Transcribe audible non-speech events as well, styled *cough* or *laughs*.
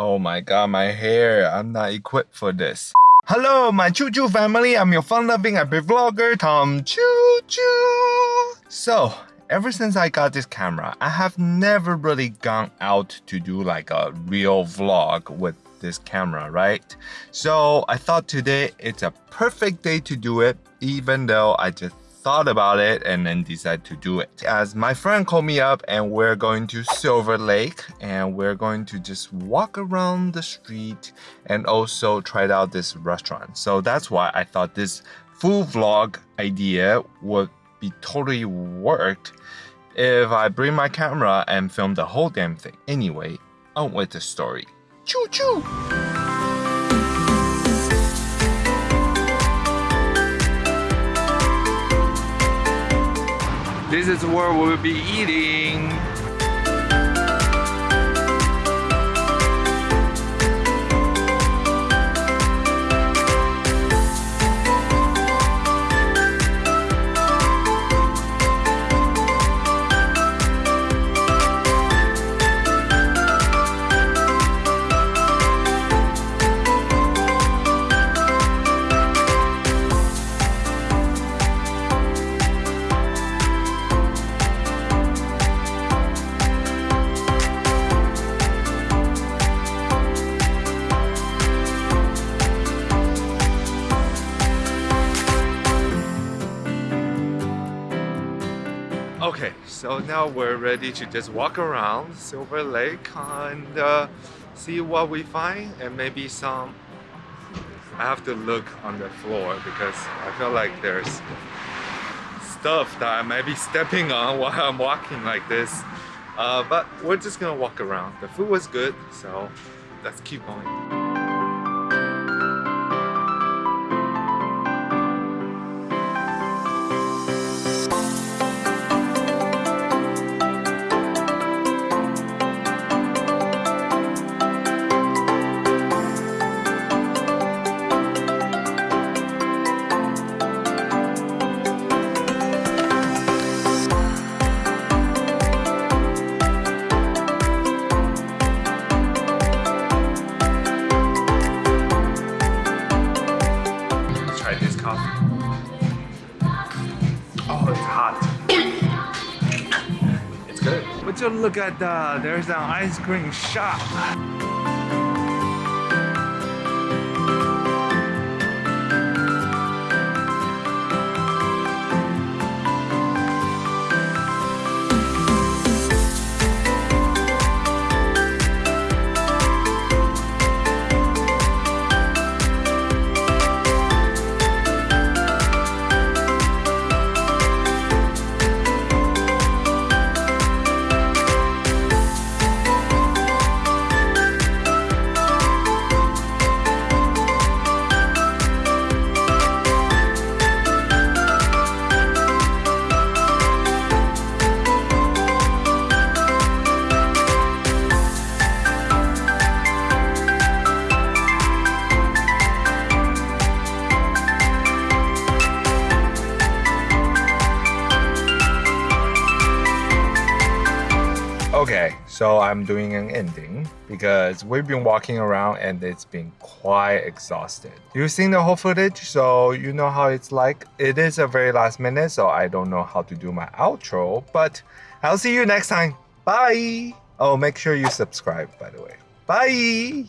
Oh my god, my hair. I'm not equipped for this. Hello, my Choo Choo family. I'm your fun-loving happy vlogger, Tom Choo Choo. So, ever since I got this camera, I have never really gone out to do like a real vlog with this camera, right? So I thought today it's a perfect day to do it, even though I just thought about it and then decided to do it. As my friend called me up and we're going to Silver Lake and we're going to just walk around the street and also try out this restaurant. So that's why I thought this full vlog idea would be totally worked if I bring my camera and film the whole damn thing. Anyway, on with the story. Choo choo! This is where we'll be eating. Okay, so now we're ready to just walk around Silver Lake and uh, see what we find and maybe some I have to look on the floor because I feel like there's stuff that I might be stepping on *laughs* while I'm walking like this. Uh, but we're just gonna walk around. The food was good so let's keep going hot. It's good. But you look at that, there's an ice cream shop. Okay, so I'm doing an ending because we've been walking around and it's been quite exhausted. You've seen the whole footage, so you know how it's like. It is a very last minute, so I don't know how to do my outro, but I'll see you next time. Bye! Oh, make sure you subscribe, by the way. Bye!